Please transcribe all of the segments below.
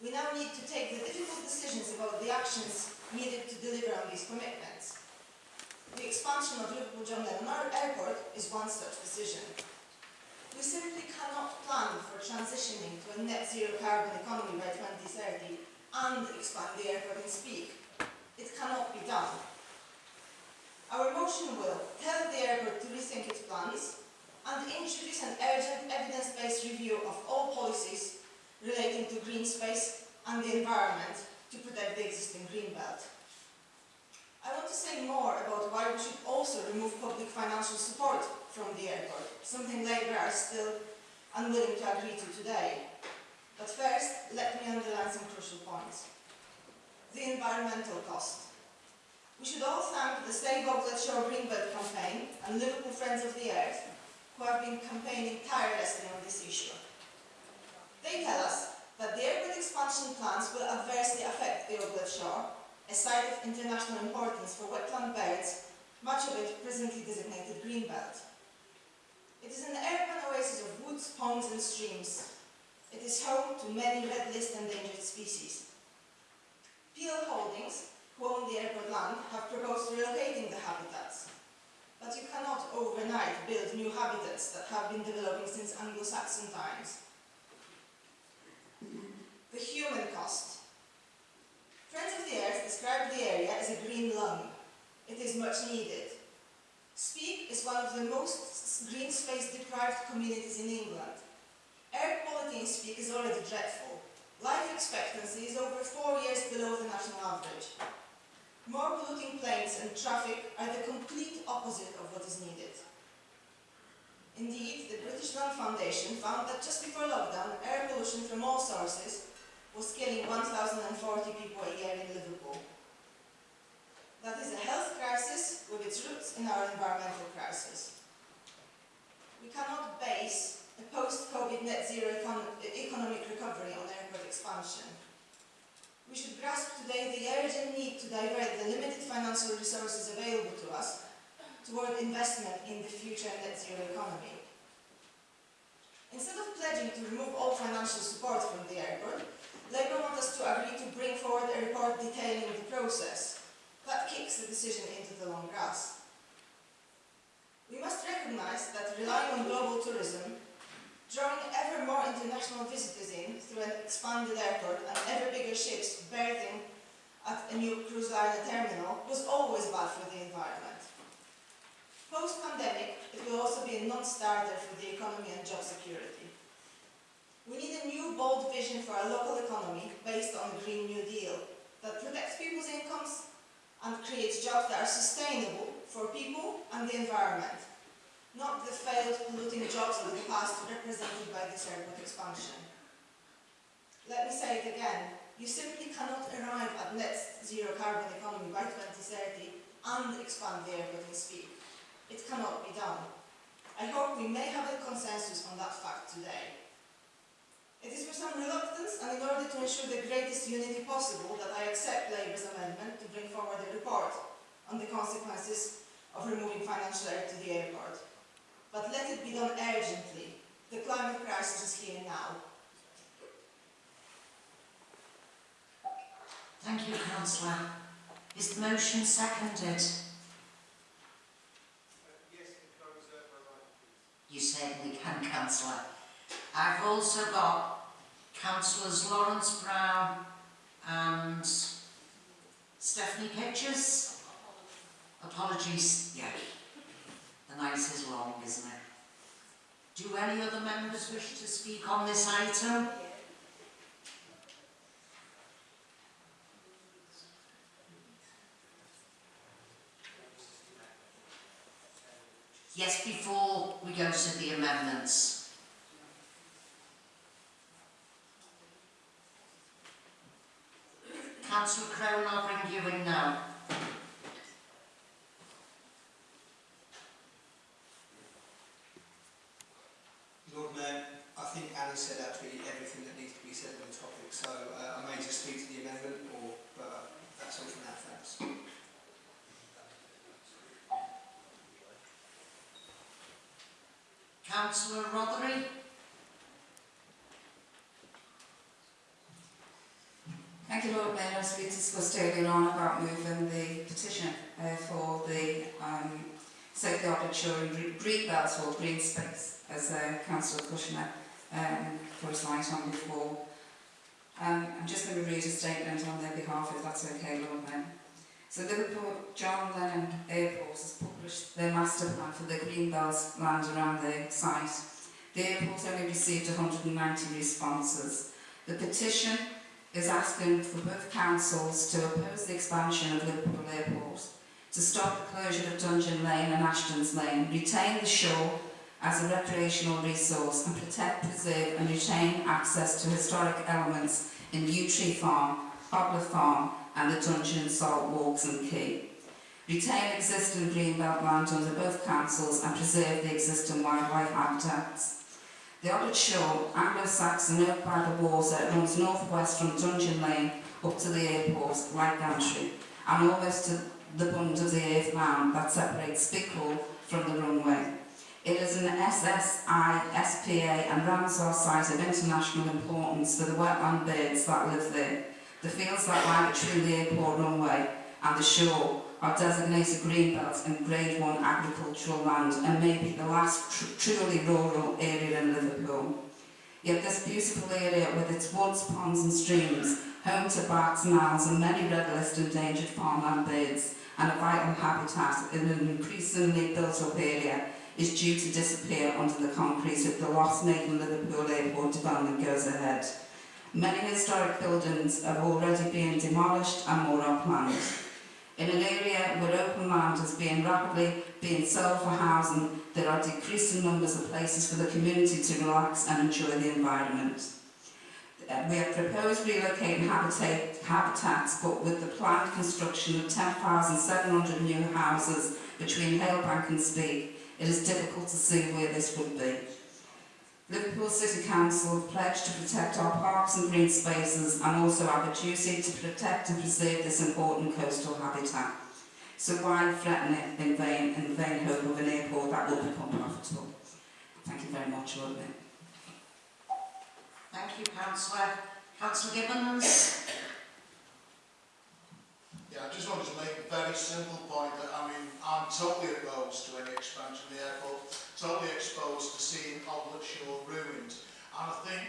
We now need to take the difficult decisions about the actions needed to deliver on these commitments. The expansion of Liverpool John Lennon Airport is one such decision. We simply cannot plan for transitioning to a net zero carbon economy by 2030 and expand the airport in Speke. It cannot be done. Our motion will tell the airport to rethink its plans and introduce an urgent evidence-based review of all policies relating to green space and the environment to protect the existing green belt. I want to say more about why we should also remove public financial support from the airport, something Labour are still unwilling to agree to today. But first, let me underline some crucial points. The environmental cost. We should all thank the Save Oglet Shore Greenbelt campaign and Liverpool Friends of the Earth who have been campaigning tirelessly on this issue. They tell us that the airport expansion plans will adversely affect the Oglet Shore, a site of international importance for wetland birds, much of it presently designated greenbelt. It is an urban oasis of woods, ponds and streams. It is home to many red list endangered species. Peel Holdings, who own the airport land, have proposed relocating the habitats. But you cannot overnight build new habitats that have been developing since Anglo-Saxon times the human cost. Friends of the Earth describe the area as a green lung. It is much needed. Speke is one of the most green space deprived communities in England. Air quality in Speke is already dreadful. Life expectancy is over four years below the national average. More polluting planes and traffic are the complete opposite of what is needed. Indeed, the British Lung Foundation found that just before lockdown, air pollution from all sources was killing 1,040 people a year in Liverpool. That is a health crisis with its roots in our environmental crisis. We cannot base a post-COVID net zero econ economic recovery on airport expansion. We should grasp today the urgent need to divert the limited financial resources available to us toward investment in the future net zero economy. Instead of pledging to remove all financial support from the airport, Labour want us to agree to bring forward a report detailing the process. That kicks the decision into the long grass. We must recognise that relying on global tourism, drawing ever more international visitors in through an expanded airport and ever bigger ships berthing at a new cruise liner terminal was always bad for the environment. Post-pandemic, it will also be a non-starter for the economy and job security. We need a new bold vision for our local economy based on the Green New Deal that protects people's incomes and creates jobs that are sustainable for people and the environment, not the failed polluting jobs of the past represented by this airport expansion. Let me say it again, you simply cannot arrive at net zero carbon economy by 2030 and expand the airport in Speke. It cannot be done. I hope we may have a consensus on that fact today. It is with some reluctance and in order to ensure the greatest unity possible that I accept Labour's amendment to bring forward a report on the consequences of removing financial aid to the airport. But let it be done urgently. The climate crisis is here now. Thank you, Councillor. Is the motion seconded? You certainly can, Councillor. I've also got Councillors Lawrence Brown and Stephanie Kitchers. Apologies, yeah. The night is long, isn't it? Do any other members wish to speak on this item? Yes, before we go to the amendments. Councillor Crone, I'll bring you in now. Lord Mayor, I think Annie said actually everything that needs to be said on the topic, so uh, I may just speak to the amendment, or but that's all for now, thanks. Councillor Rothery? Thank you, Lord Mayor. As we discussed earlier on about moving the petition uh, for the um, Shore Green Belts or Green Space, as uh, Councillor Kushner um, put his light on before. Um, I'm just going to read a statement on their behalf, if that's okay, Lord Mayor. So Liverpool John Lennon Airport has published their master plan for the green belts land around the site. The airport only received 190 responses. The petition is asking for both councils to oppose the expansion of Liverpool Airport, to stop the closure of Dungeon Lane and Ashton's Lane, retain the shore as a recreational resource and protect, preserve and retain access to historic elements in Yew Tree Farm, Hobler Farm and the Dungeon Salt Walks and Quay. Retain existing greenbelt land under both councils and preserve the existing wildlife habitats. The Oddard Shore, Anglo-Saxon oak by the water, runs northwest from Dungeon Lane up to the airport, like Gantry, and almost to the bund of the earth mound that separates Bickhall from the runway. It is an SSI, SPA and Ramsar site of international importance for the wetland birds that live there. The fields that lie between the airport runway and the shore are designated green belts and grade 1 agricultural land and may be the last tr truly rural area in Liverpool. Yet this beautiful area with its woods, ponds and streams, home to bats, owls and many red list endangered farmland birds and a vital habitat in an increasingly built up area is due to disappear under the concrete if the Nathan Liverpool Airport development goes ahead. Many historic buildings have already been demolished and more are planned. In an area where open land is being rapidly being sold for housing, there are decreasing numbers of places for the community to relax and enjoy the environment. Uh, we have proposed relocating habitat, habitats, but with the planned construction of 10,700 new houses between Halebank and Speke, it is difficult to see where this would be. Liverpool City Council pledged to protect our parks and green spaces and also have a duty to protect and preserve this important coastal habitat. So why threaten it in vain, in vain hope of an airport that will become profitable? Thank you very much, Robin. Thank you, Councillor. Councillor Gibbons. I just wanted to make a very simple point that I mean, I'm totally opposed to any expansion of the airport, totally exposed to seeing Oblet Shore ruined. And I think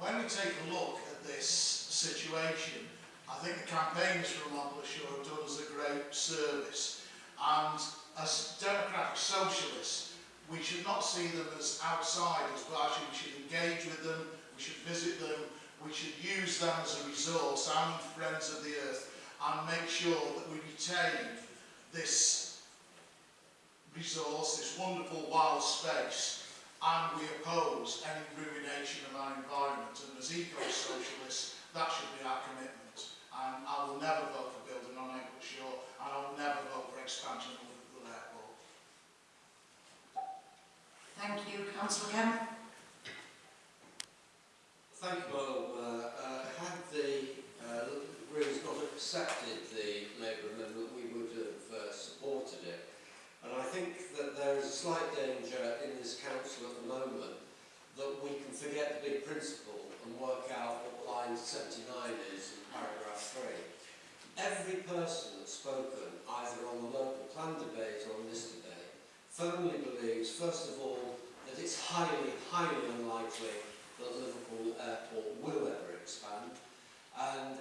when we take a look at this situation, I think the campaigners from Oblet Shore have done us a great service. And as democratic socialists, we should not see them as outsiders, but actually we should engage with them, we should visit them, we should use them as a resource and friends of the earth and make sure that we retain this resource, this wonderful wild space, and we oppose any ruination of our environment. And as eco-socialists, that should be our commitment. And I will never vote for building on April Shore, and I will never vote for expansion of the airport. Thank you, Councillor Kemp. Thank you, Bob. 79 is in paragraph 3. Every person that's spoken, either on the local plan debate or on this debate, firmly believes, first of all, that it's highly, highly unlikely that Liverpool Airport will ever expand, and